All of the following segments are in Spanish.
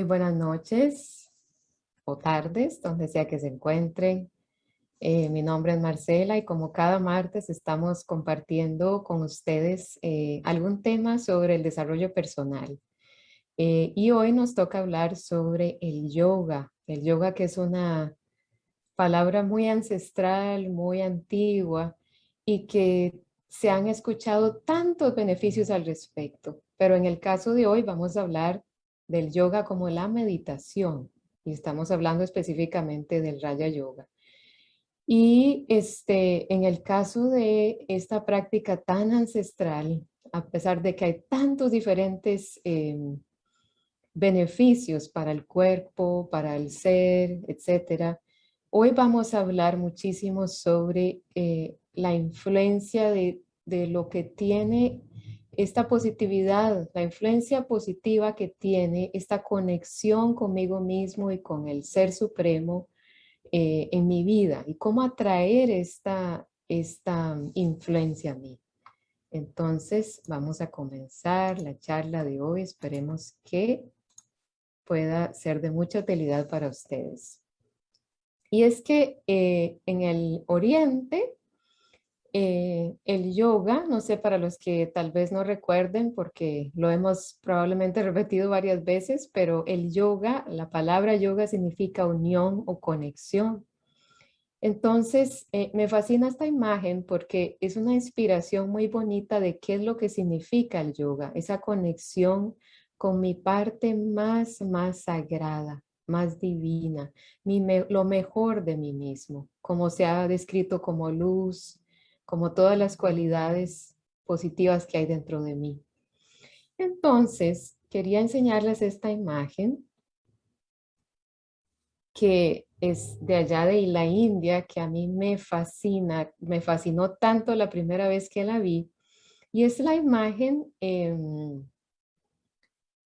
Muy buenas noches o tardes, donde sea que se encuentren. Eh, mi nombre es Marcela y como cada martes estamos compartiendo con ustedes eh, algún tema sobre el desarrollo personal. Eh, y hoy nos toca hablar sobre el yoga. El yoga que es una palabra muy ancestral, muy antigua y que se han escuchado tantos beneficios al respecto. Pero en el caso de hoy vamos a hablar del yoga como la meditación. Y estamos hablando específicamente del Raya Yoga. Y este, en el caso de esta práctica tan ancestral, a pesar de que hay tantos diferentes em, beneficios para el cuerpo, para el ser, etcétera, hoy vamos a hablar muchísimo sobre eh, la influencia de, de lo que tiene esta positividad, la influencia positiva que tiene esta conexión conmigo mismo y con el Ser Supremo eh, en mi vida y cómo atraer esta, esta influencia a mí. Entonces vamos a comenzar la charla de hoy. Esperemos que pueda ser de mucha utilidad para ustedes. Y es que eh, en el Oriente eh, el yoga, no sé para los que tal vez no recuerden porque lo hemos probablemente repetido varias veces, pero el yoga, la palabra yoga significa unión o conexión. Entonces, eh, me fascina esta imagen porque es una inspiración muy bonita de qué es lo que significa el yoga, esa conexión con mi parte más, más sagrada, más divina, lo mejor de mí mismo, como se ha descrito como luz, como todas las cualidades positivas que hay dentro de mí. Entonces, quería enseñarles esta imagen que es de allá de la India, que a mí me fascina, me fascinó tanto la primera vez que la vi, y es la imagen em,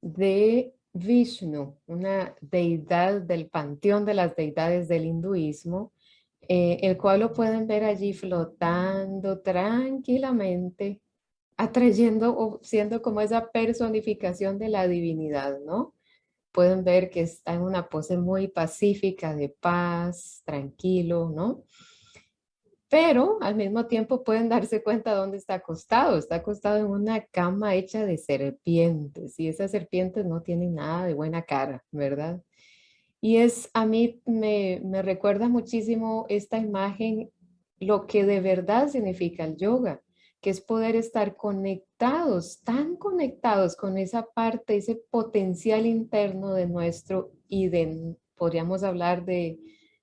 de Vishnu, una deidad del panteón de las deidades del hinduismo, eh, el cual lo pueden ver allí flotando tranquilamente, atrayendo o siendo como esa personificación de la divinidad, ¿no? Pueden ver que está en una pose muy pacífica, de paz, tranquilo, ¿no? Pero al mismo tiempo pueden darse cuenta dónde está acostado. Está acostado en una cama hecha de serpientes y esas serpientes no tienen nada de buena cara, ¿verdad? Y es, a mí me, recuerda muchísimo esta imagen, lo que de verdad significa el yoga, que es poder estar conectados, tan conectados con esa parte, ese potencial interno de nuestro y de, podríamos hablar de,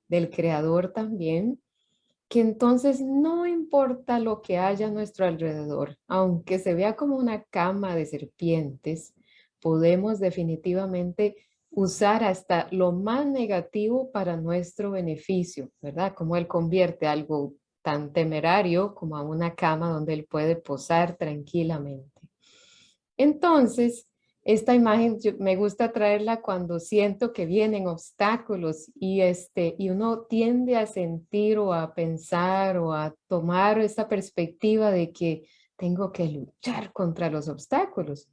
del creador también, que entonces no importa lo que haya a nuestro alrededor, aunque se vea como una cama de serpientes, podemos definitivamente usar hasta lo más negativo para nuestro beneficio, ¿verdad? Como él convierte algo tan temerario como a una cama donde él puede posar tranquilamente. Entonces, esta imagen me gusta traerla cuando siento que vienen obstáculos y, este, y uno tiende a sentir o a pensar o a tomar esta perspectiva de que tengo que luchar contra los obstáculos.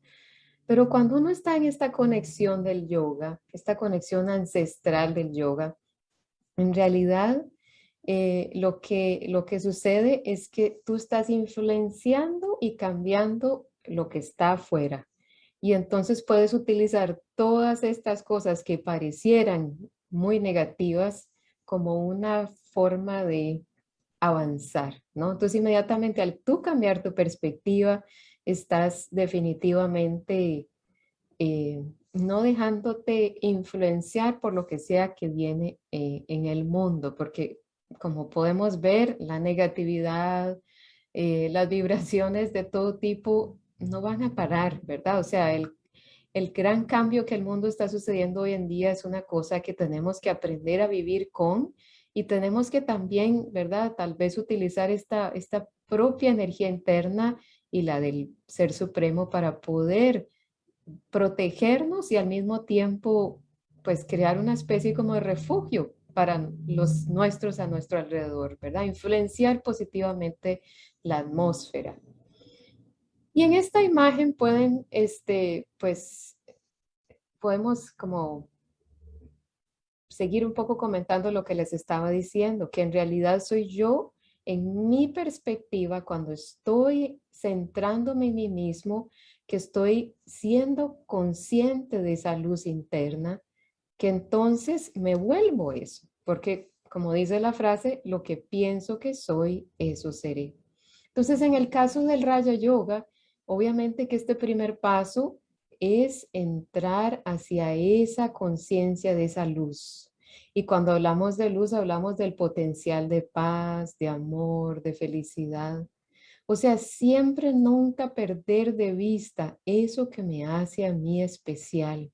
Pero cuando uno está en esta conexión del yoga, esta conexión ancestral del yoga, en realidad eh, lo, que, lo que sucede es que tú estás influenciando y cambiando lo que está afuera. Y entonces puedes utilizar todas estas cosas que parecieran muy negativas como una forma de avanzar, ¿no? Entonces inmediatamente al tú cambiar tu perspectiva, estás definitivamente eh, no dejándote influenciar por lo que sea que viene eh, en el mundo, porque como podemos ver, la negatividad, eh, las vibraciones de todo tipo no van a parar, ¿verdad? O sea, el, el gran cambio que el mundo está sucediendo hoy en día es una cosa que tenemos que aprender a vivir con y tenemos que también, ¿verdad? Tal vez utilizar esta, esta propia energía interna y la del Ser Supremo para poder protegernos y al mismo tiempo pues crear una especie como de refugio para los nuestros a nuestro alrededor, ¿verdad? Influenciar positivamente la atmósfera. Y en esta imagen pueden, este, pues, podemos como seguir un poco comentando lo que les estaba diciendo, que en realidad soy yo en mi perspectiva cuando estoy centrándome en mí mismo, que estoy siendo consciente de esa luz interna, que entonces me vuelvo eso, porque como dice la frase, lo que pienso que soy, eso seré. Entonces, en el caso del Raya Yoga, obviamente que este primer paso es entrar hacia esa conciencia de esa luz. Y cuando hablamos de luz, hablamos del potencial de paz, de amor, de felicidad. O sea, siempre nunca perder de vista eso que me hace a mí especial.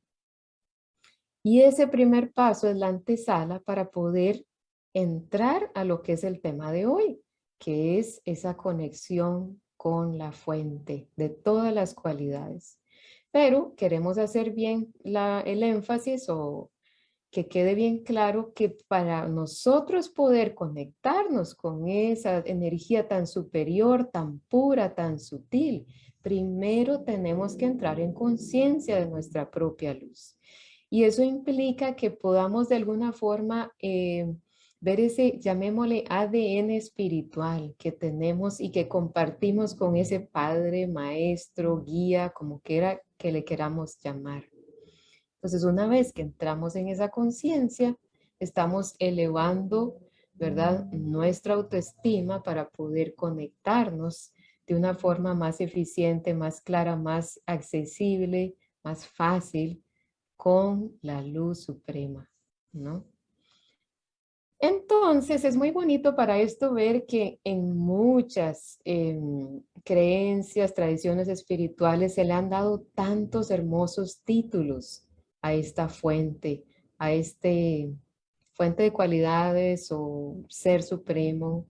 Y ese primer paso es la antesala para poder entrar a lo que es el tema de hoy, que es esa conexión con la fuente de todas las cualidades. Pero queremos hacer bien el énfasis o que quede bien claro que para nosotros poder conectarnos con esa energía tan superior, tan pura, tan sutil, primero tenemos que entrar en conciencia de nuestra propia luz. Y eso implica que podamos de alguna forma eh, ver ese, llamémosle ADN espiritual que tenemos y que compartimos con ese padre, maestro, guía, como quiera que le queramos llamar. Entonces, una vez que entramos en esa conciencia, estamos elevando, ¿verdad? Nuestra autoestima para poder conectarnos de una forma más eficiente, más clara, más accesible, más fácil con la luz suprema, ¿no? Entonces, es muy bonito para esto ver que en muchas em, creencias, tradiciones espirituales se le han dado tantos hermosos títulos a esta fuente, a este fuente de cualidades o ser supremo.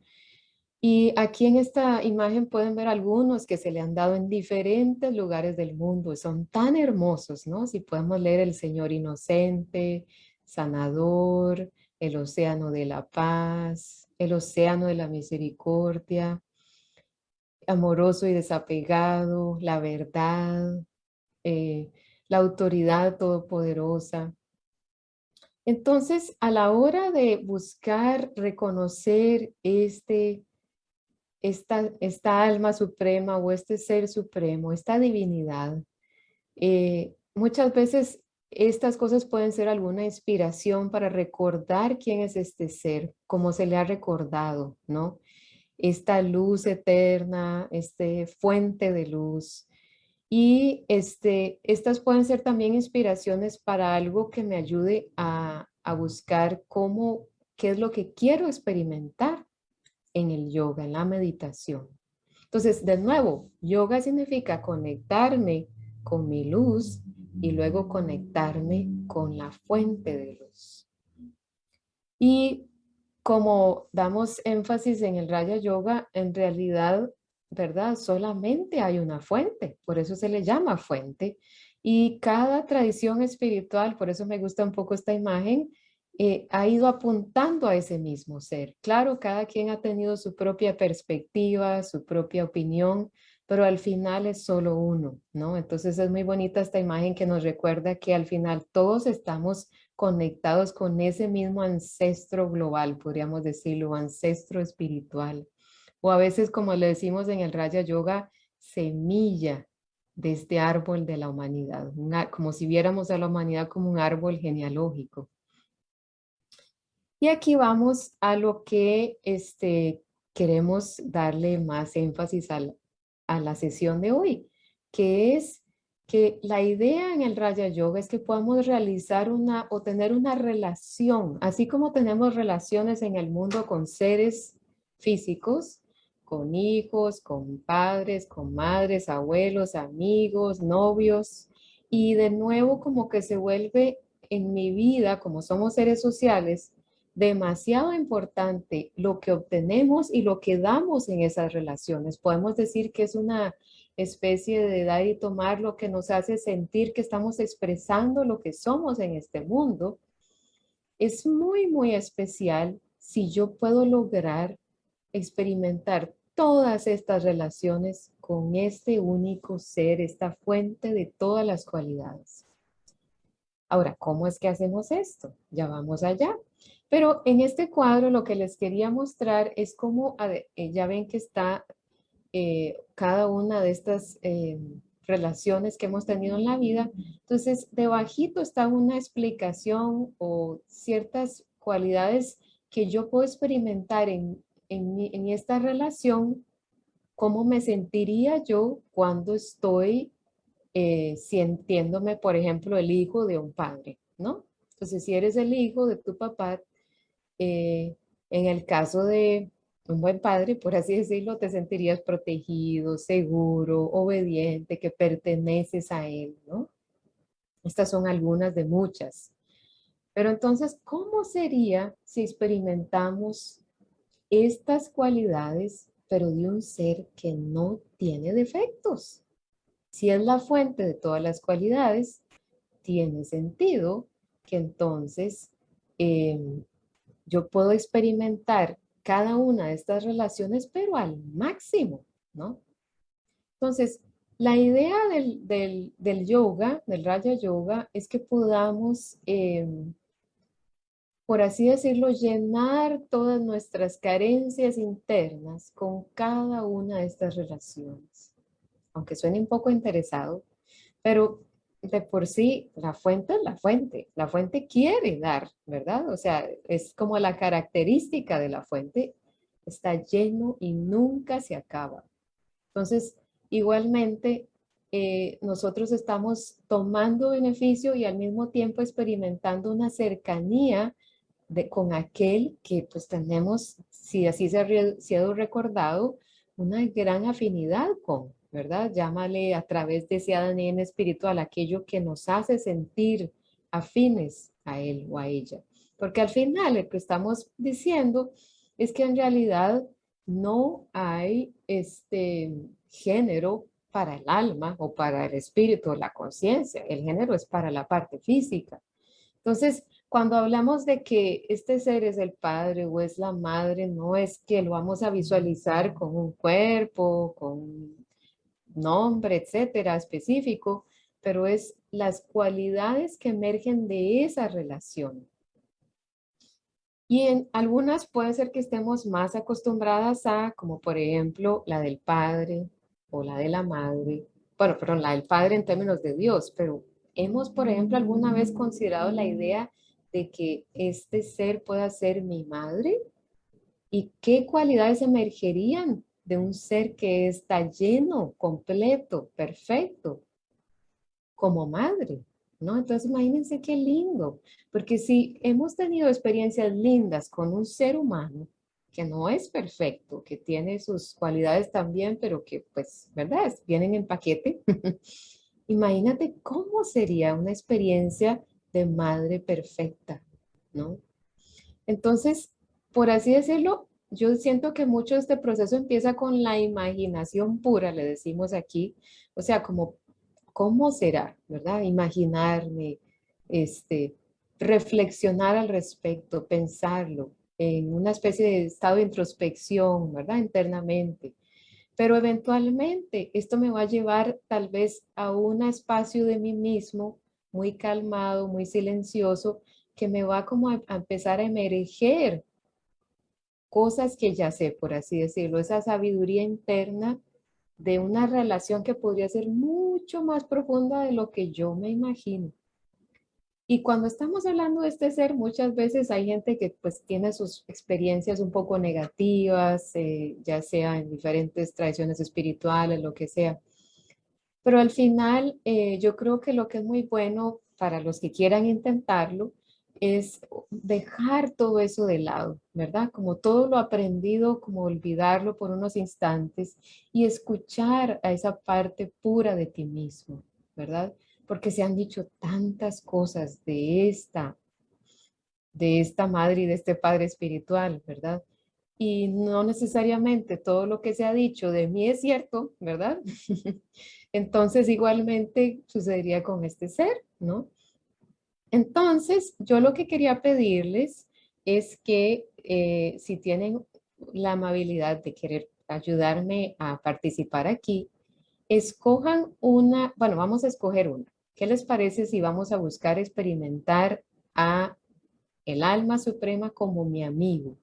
Y aquí en esta imagen pueden ver algunos que se le han dado en diferentes lugares del mundo. Son tan hermosos, ¿no? Si podemos leer el Señor Inocente, Sanador, el océano de la paz, el océano de la misericordia, amoroso y desapegado, la verdad, eh, la autoridad todopoderosa. Entonces, a la hora de buscar reconocer este, esta, esta alma suprema o este ser supremo, esta divinidad, eh, muchas veces estas cosas pueden ser alguna inspiración para recordar quién es este ser, como se le ha recordado, ¿no? Esta luz eterna, este fuente de luz. Y este, estas pueden ser también inspiraciones para algo que me ayude a, a buscar cómo, qué es lo que quiero experimentar en el yoga, en la meditación. Entonces, de nuevo, yoga significa conectarme con mi luz y luego conectarme con la fuente de luz. Y como damos énfasis en el Raya Yoga, en realidad, ¿verdad? Solamente hay una fuente, por eso se le llama fuente. Y cada tradición espiritual, por eso me gusta un poco esta imagen, eh, ha ido apuntando a ese mismo ser. Claro, cada quien ha tenido su propia perspectiva, su propia opinión, pero al final es solo uno, ¿no? Entonces es muy bonita esta imagen que nos recuerda que al final todos estamos conectados con ese mismo ancestro global, podríamos decirlo, ancestro espiritual. O a veces, como le decimos en el Raya Yoga, semilla de este árbol de la humanidad, como si viéramos a la humanidad como un árbol genealógico. Y aquí vamos a lo que este, queremos darle más énfasis al, a la sesión de hoy, que es que la idea en el Raya Yoga es que podamos realizar una o tener una relación, así como tenemos relaciones en el mundo con seres físicos, con hijos, con padres, con madres, abuelos, amigos, novios, y de nuevo como que se vuelve en mi vida, como somos seres sociales, demasiado importante lo que obtenemos y lo que damos en esas relaciones. Podemos decir que es una especie de dar y tomar lo que nos hace sentir que estamos expresando lo que somos en este mundo. Es muy, muy especial si yo puedo lograr experimentar todas estas relaciones con este único ser, esta fuente de todas las cualidades. Ahora, ¿cómo es que hacemos esto? Ya vamos allá. Pero en este cuadro lo que les quería mostrar es cómo, eh, ya ven que está eh, cada una de estas eh, relaciones que hemos tenido en la vida. Entonces, debajito está una explicación o ciertas cualidades que yo puedo experimentar en, en, esta relación, cómo me sentiría yo cuando estoy eh, sintiéndome, por ejemplo, el hijo de un padre, ¿no? Entonces, si eres el hijo de tu papá, eh, en el caso de un buen padre, por así decirlo, te sentirías protegido, seguro, obediente, que perteneces a él, ¿no? Estas son algunas de muchas. Pero entonces, ¿cómo sería si experimentamos estas cualidades, pero de un ser que no tiene defectos? Si es la fuente de todas las cualidades, tiene sentido que entonces em, yo puedo experimentar cada una de estas relaciones, pero al máximo, ¿no? Entonces, la idea del, yoga, del Raya Yoga, es que podamos, em, por así decirlo, llenar todas nuestras carencias internas con cada una de estas relaciones. Aunque suene un poco interesado, pero de por sí, la fuente es la fuente. La fuente quiere dar, ¿verdad? O sea, es como la característica de la fuente. Está lleno y nunca se acaba. Entonces, igualmente, eh, nosotros estamos tomando beneficio y al mismo tiempo experimentando una cercanía de, con aquel que pues tenemos, si así se ha sido recordado, una gran afinidad con. ¿verdad? Llámale a través de ese ADN espiritual aquello que nos hace sentir afines a él o a ella. Porque al final lo que estamos diciendo es que en realidad no hay este género para el alma o para el espíritu o la conciencia. El género es para la parte física. Entonces, cuando hablamos de que este ser es el padre o es la madre, no es que lo vamos a visualizar con un cuerpo, con nombre, etcétera, específico, pero es las cualidades que emergen de esa relación. Y en algunas puede ser que estemos más acostumbradas a, como por ejemplo, la del padre o la de la madre. Bueno, perdón, la del padre en términos de Dios, pero hemos, por ejemplo, alguna vez considerado la idea de que este ser pueda ser mi madre y qué cualidades emergerían de un ser que está lleno, completo, perfecto, como madre, ¿no? Entonces imagínense qué lindo, porque si hemos tenido experiencias lindas con un ser humano que no es perfecto, que tiene sus cualidades también, pero que pues, ¿verdad? Vienen en paquete. Imagínate cómo sería una experiencia de madre perfecta, ¿no? Entonces, por así decirlo, yo siento que mucho de este proceso empieza con la imaginación pura, le decimos aquí, o sea, como, ¿cómo será? ¿Verdad? Imaginarme, este, reflexionar al respecto, pensarlo, en una especie de estado de introspección, ¿verdad? Internamente. Pero eventualmente esto me va a llevar tal vez a un espacio de mí mismo muy calmado, muy silencioso, que me va como a, empezar a emerger cosas que ya sé, por así decirlo, esa sabiduría interna de una relación que podría ser mucho más profunda de lo que yo me imagino. Y cuando estamos hablando de este ser, muchas veces hay gente que pues tiene sus experiencias un poco negativas, eh, ya sea en diferentes tradiciones espirituales, lo que sea. Pero al final eh, yo creo que lo que es muy bueno para los que quieran intentarlo es dejar todo eso de lado, ¿verdad? Como todo lo aprendido, como olvidarlo por unos instantes y escuchar a esa parte pura de ti mismo, ¿verdad? Porque se han dicho tantas cosas de esta, de esta madre y de este padre espiritual, ¿verdad? Y no necesariamente todo lo que se ha dicho de mí es cierto, ¿verdad? Entonces igualmente sucedería con este ser, ¿no? Entonces, yo lo que quería pedirles es que eh, si tienen la amabilidad de querer ayudarme a participar aquí, escojan una, bueno, vamos a escoger una. ¿Qué les parece si vamos a buscar experimentar a el alma suprema como mi amigo?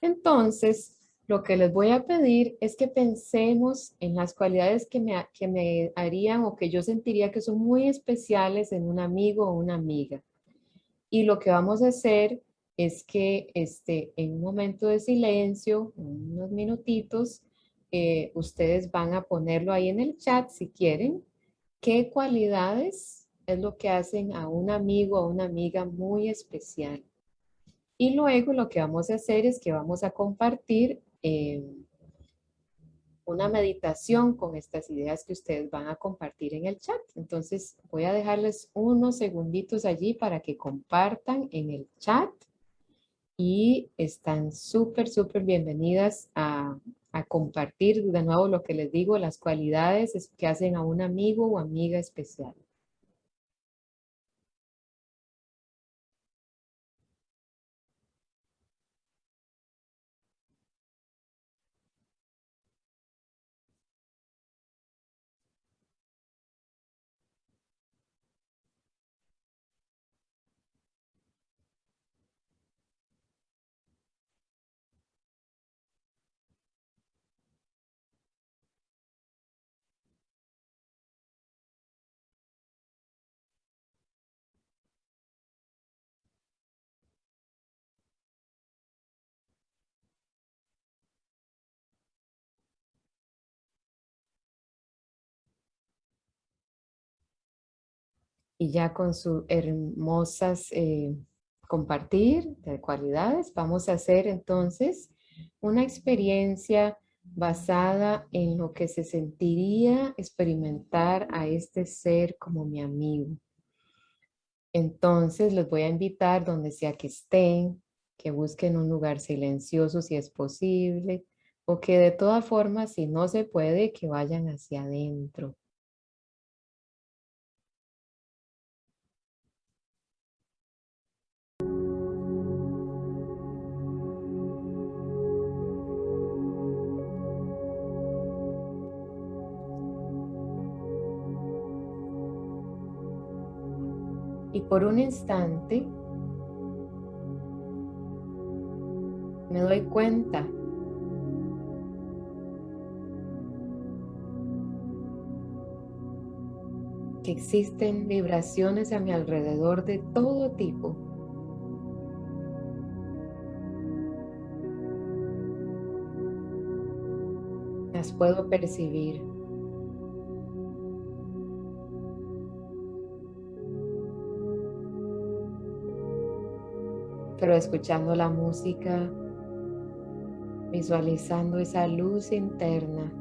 Entonces, lo que les voy a pedir es que pensemos en las cualidades que me, que me harían o que yo sentiría que son muy especiales en un amigo o una amiga. Y lo que vamos a hacer es que este, en un momento de silencio, unos minutitos, eh, ustedes van a ponerlo ahí en el chat si quieren. ¿Qué cualidades es lo que hacen a un amigo o una amiga muy especial? Y luego lo que vamos a hacer es que vamos a compartir eh, una meditación con estas ideas que ustedes van a compartir en el chat. Entonces voy a dejarles unos segunditos allí para que compartan en el chat y están súper, súper bienvenidas a, a compartir de nuevo lo que les digo, las cualidades que hacen a un amigo o amiga especial. Y ya con sus hermosas eh, compartir de cualidades, vamos a hacer entonces una experiencia basada en lo que se sentiría experimentar a este ser como mi amigo. Entonces les voy a invitar donde sea que estén, que busquen un lugar silencioso si es posible, o que de todas formas, si no se puede, que vayan hacia adentro. Por un instante me doy cuenta que existen vibraciones a mi alrededor de todo tipo. Las puedo percibir. Pero escuchando la música, visualizando esa luz interna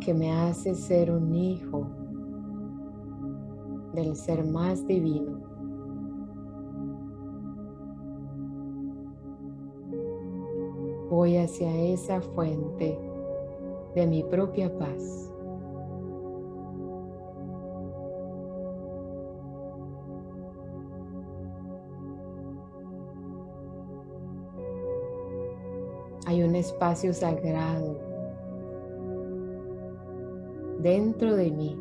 que me hace ser un hijo del ser más divino. Voy hacia esa fuente de mi propia paz. Hay un espacio sagrado dentro de mí.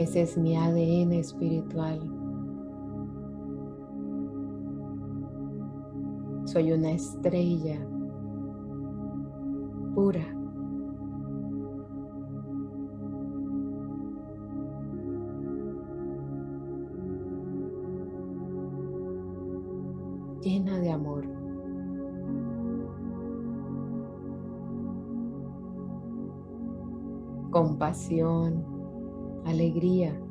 Ese es mi ADN espiritual. Soy una estrella pura. llena de amor. Compasión, alegría.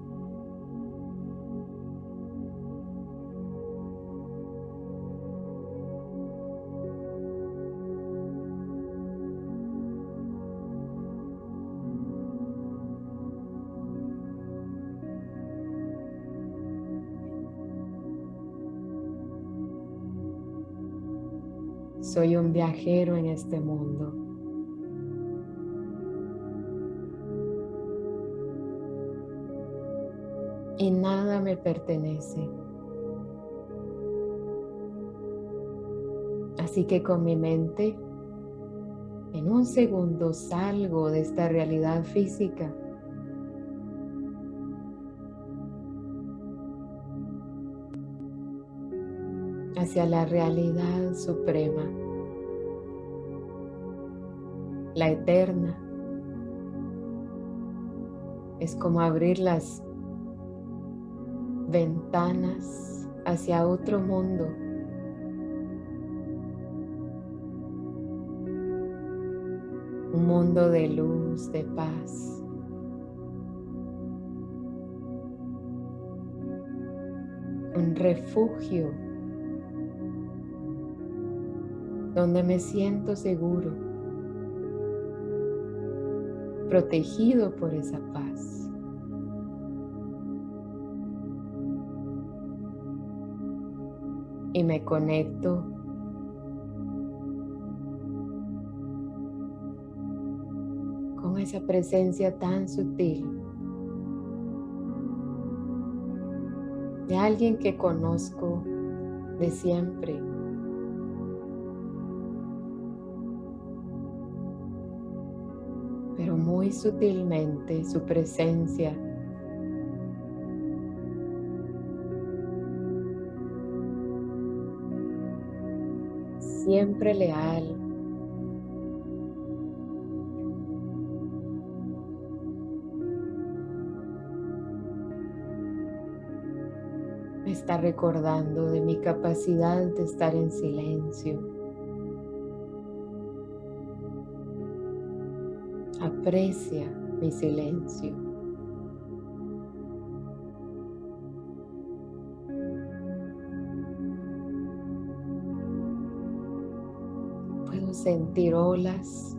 Soy un viajero en este mundo. Y nada me pertenece. Así que con mi mente, en un segundo salgo de esta realidad física hacia la realidad suprema, la eterna. Es como abrir las ventanas hacia otro mundo. Un mundo de luz, de paz. Un refugio donde me siento seguro, protegido por esa paz. Y me conecto con esa presencia tan sutil de alguien que conozco de siempre muy sutilmente su presencia. Siempre leal. Me está recordando de mi capacidad de estar en silencio. Aprecia mi silencio. Puedo sentir olas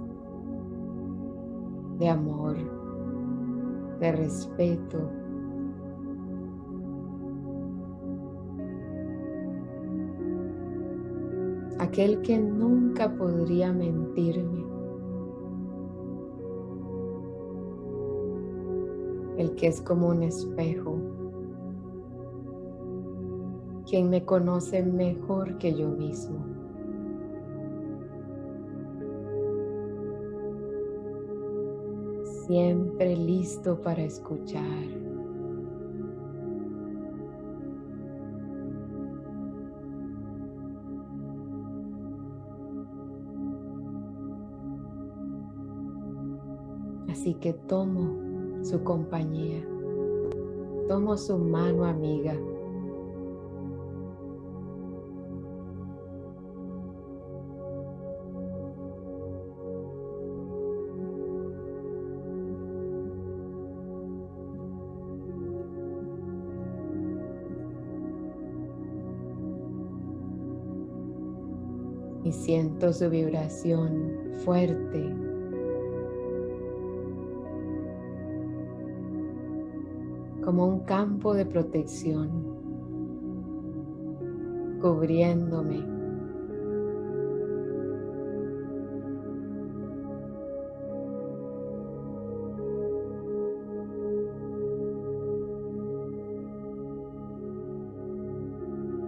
de amor, de respeto. Aquel que nunca podría mentirme. El que es como un espejo, quien me conoce mejor que yo mismo. Siempre listo para escuchar. Así que tomo su compañía. Tomo su mano amiga. Y siento su vibración fuerte como un campo de protección, cubriéndome.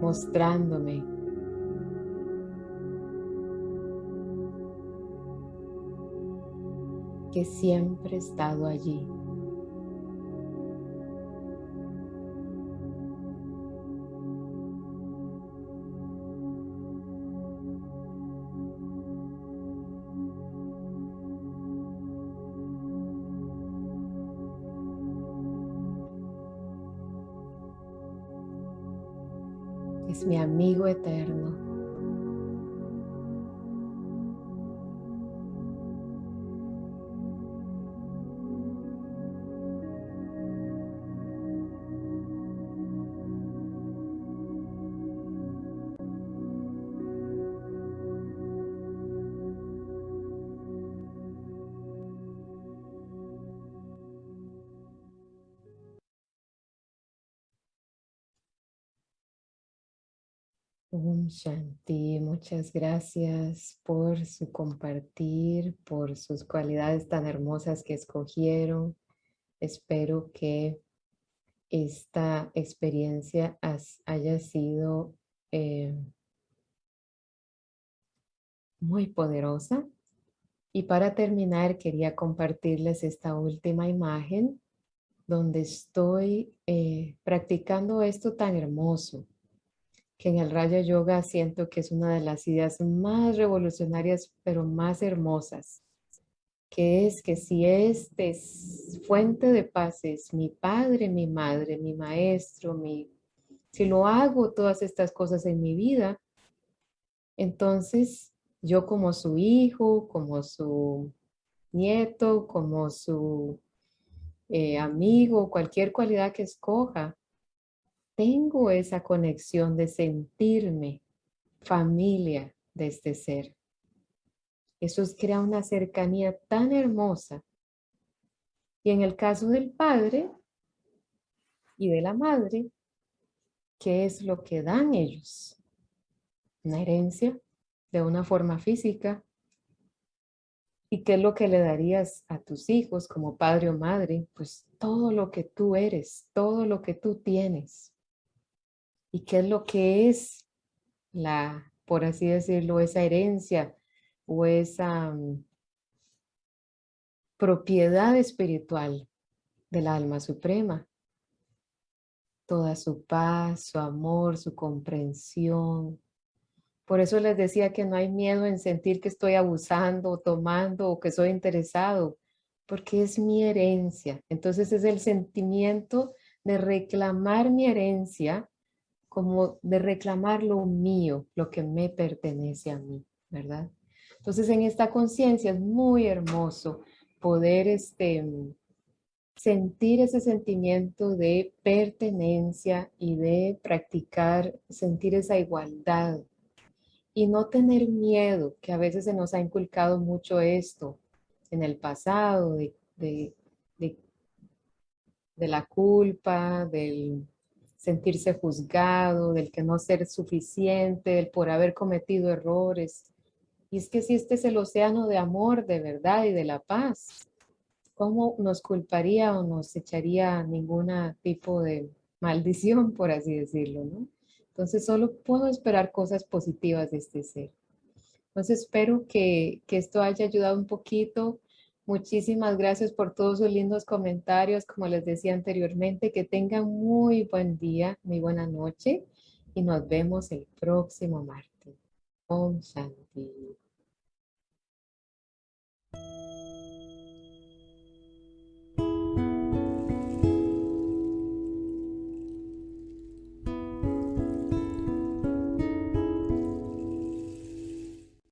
mostrándome que siempre he estado allí. Mi amigo eterno. Om Shanti, muchas gracias por su compartir, por sus cualidades tan hermosas que escogieron. Espero que esta experiencia haya sido eh, muy poderosa. Y para terminar, quería compartirles esta última imagen donde estoy eh, practicando esto tan hermoso que en el Raya Yoga siento que es una de las ideas más revolucionarias, pero más hermosas, que es que si este fuente de paz es mi padre, mi madre, mi maestro, mi, si lo hago todas estas cosas en mi vida, entonces yo como su hijo, como su nieto, como su eh, amigo, cualquier cualidad que escoja, tengo esa conexión de sentirme familia de este ser. Eso crea una cercanía tan hermosa. Y en el caso del padre y de la madre, ¿qué es lo que dan ellos? Una herencia de una forma física. ¿Y qué es lo que le darías a tus hijos como padre o madre? Pues todo lo que tú eres, todo lo que tú tienes y qué es lo que es la, por así decirlo, esa herencia o esa mm, propiedad espiritual del alma suprema. Toda su paz, su amor, su comprensión. Por eso les decía que no hay miedo en sentir que estoy abusando, tomando o que soy interesado, porque es mi herencia. Entonces es el sentimiento de reclamar mi herencia como de reclamar lo mío, lo que me pertenece a mí, ¿verdad? Entonces en esta conciencia es muy hermoso poder este, sentir ese sentimiento de pertenencia y de practicar, sentir esa igualdad y no tener miedo, que a veces se nos ha inculcado mucho esto en el pasado, de, de, de la culpa, del sentirse juzgado, del que no ser suficiente, del por haber cometido errores. Y es que si este es el océano de amor, de verdad y de la paz, ¿cómo nos culparía o nos echaría ningún tipo de maldición, por así decirlo. Entonces solo puedo esperar cosas positivas de este ser. Entonces espero que, que esto haya ayudado un poquito Muchísimas gracias por todos sus lindos comentarios. Como les decía anteriormente, que tengan muy buen día, muy buena noche y nos vemos el próximo martes. Om Shanti.